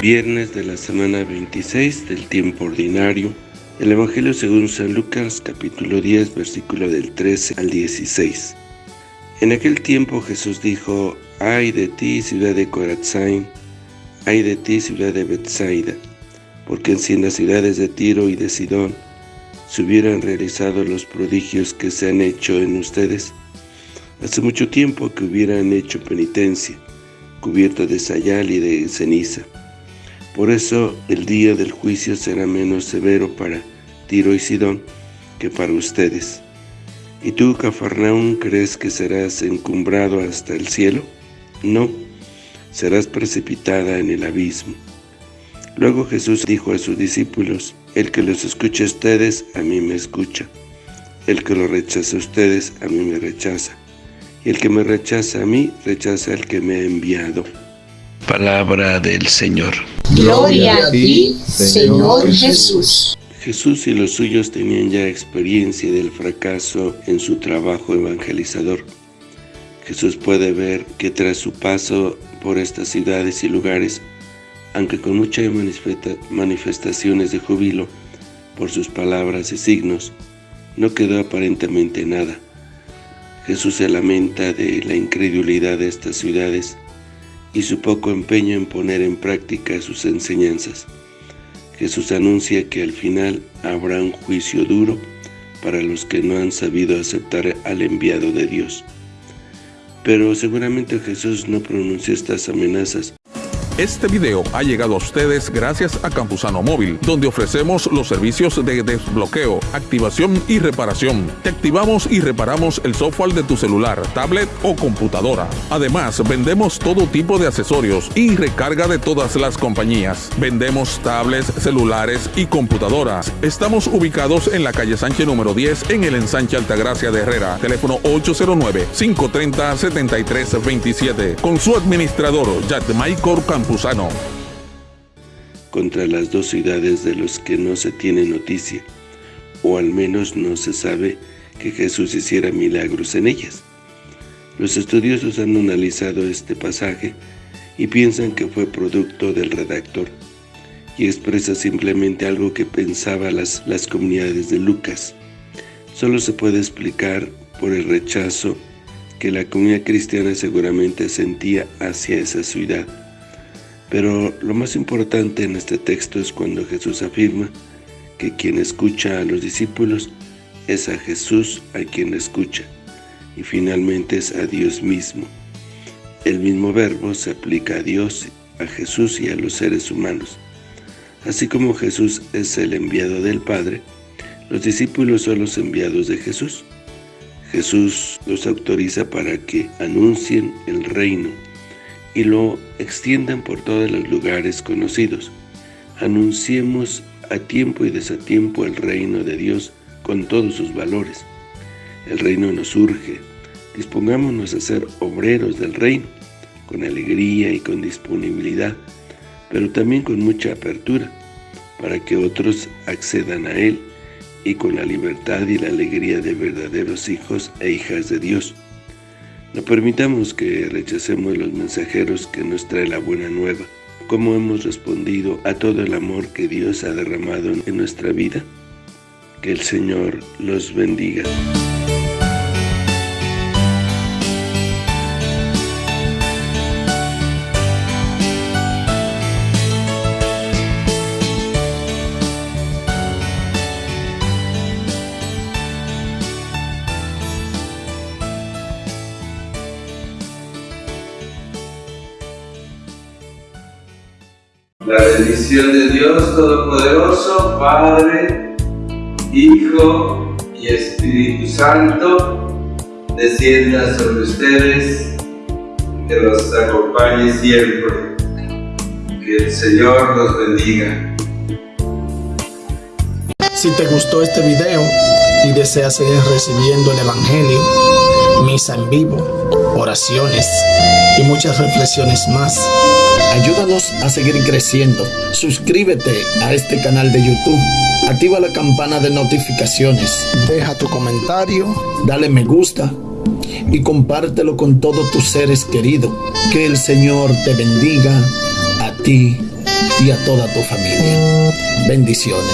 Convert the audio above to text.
Viernes de la semana 26 del tiempo ordinario. El Evangelio según San Lucas capítulo 10 versículo del 13 al 16. En aquel tiempo Jesús dijo, Ay de ti ciudad de Corazzain, ay de ti ciudad de Bethsaida, porque si en las ciudades de Tiro y de Sidón se hubieran realizado los prodigios que se han hecho en ustedes, hace mucho tiempo que hubieran hecho penitencia, cubierto de sayal y de ceniza. Por eso el día del juicio será menos severo para Tiro y Sidón que para ustedes. ¿Y tú, Cafarnaún, crees que serás encumbrado hasta el cielo? No, serás precipitada en el abismo. Luego Jesús dijo a sus discípulos, El que los escuche a ustedes, a mí me escucha. El que los rechaza a ustedes, a mí me rechaza. Y el que me rechaza a mí, rechaza al que me ha enviado. Palabra del Señor. Gloria a ti, Señor Jesús. Jesús y los suyos tenían ya experiencia del fracaso en su trabajo evangelizador. Jesús puede ver que tras su paso por estas ciudades y lugares, aunque con muchas manifestaciones de júbilo por sus palabras y signos, no quedó aparentemente nada. Jesús se lamenta de la incredulidad de estas ciudades y su poco empeño en poner en práctica sus enseñanzas. Jesús anuncia que al final habrá un juicio duro para los que no han sabido aceptar al enviado de Dios. Pero seguramente Jesús no pronunció estas amenazas este video ha llegado a ustedes gracias a Campusano Móvil, donde ofrecemos los servicios de desbloqueo, activación y reparación. Te activamos y reparamos el software de tu celular, tablet o computadora. Además, vendemos todo tipo de accesorios y recarga de todas las compañías. Vendemos tablets, celulares y computadoras. Estamos ubicados en la calle Sánchez número 10 en el ensanche Altagracia de Herrera. Teléfono 809-530-7327. Con su administrador, Michael Contra las dos ciudades de los que no se tiene noticia, o al menos no se sabe que Jesús hiciera milagros en ellas. Los estudiosos han analizado este pasaje y piensan que fue producto del redactor y expresa simplemente algo que pensaba las, las comunidades de Lucas. Solo se puede explicar por el rechazo que la comunidad cristiana seguramente sentía hacia esa ciudad. Pero lo más importante en este texto es cuando Jesús afirma que quien escucha a los discípulos es a Jesús a quien escucha, y finalmente es a Dios mismo. El mismo verbo se aplica a Dios, a Jesús y a los seres humanos. Así como Jesús es el enviado del Padre, los discípulos son los enviados de Jesús. Jesús los autoriza para que anuncien el reino, y lo extiendan por todos los lugares conocidos. Anunciemos a tiempo y desatiempo el reino de Dios con todos sus valores. El reino nos urge. Dispongámonos a ser obreros del reino, con alegría y con disponibilidad, pero también con mucha apertura, para que otros accedan a Él y con la libertad y la alegría de verdaderos hijos e hijas de Dios. No permitamos que rechacemos los mensajeros que nos trae la buena nueva. ¿Cómo hemos respondido a todo el amor que Dios ha derramado en nuestra vida? Que el Señor los bendiga. La bendición de Dios Todopoderoso, Padre, Hijo y Espíritu Santo, descienda sobre ustedes, que los acompañe siempre. Que el Señor los bendiga. Si te gustó este video y deseas seguir recibiendo el Evangelio, misa en vivo, oraciones y muchas reflexiones más, Ayúdanos a seguir creciendo. Suscríbete a este canal de YouTube. Activa la campana de notificaciones. Deja tu comentario. Dale me gusta. Y compártelo con todos tus seres queridos. Que el Señor te bendiga a ti y a toda tu familia. Bendiciones.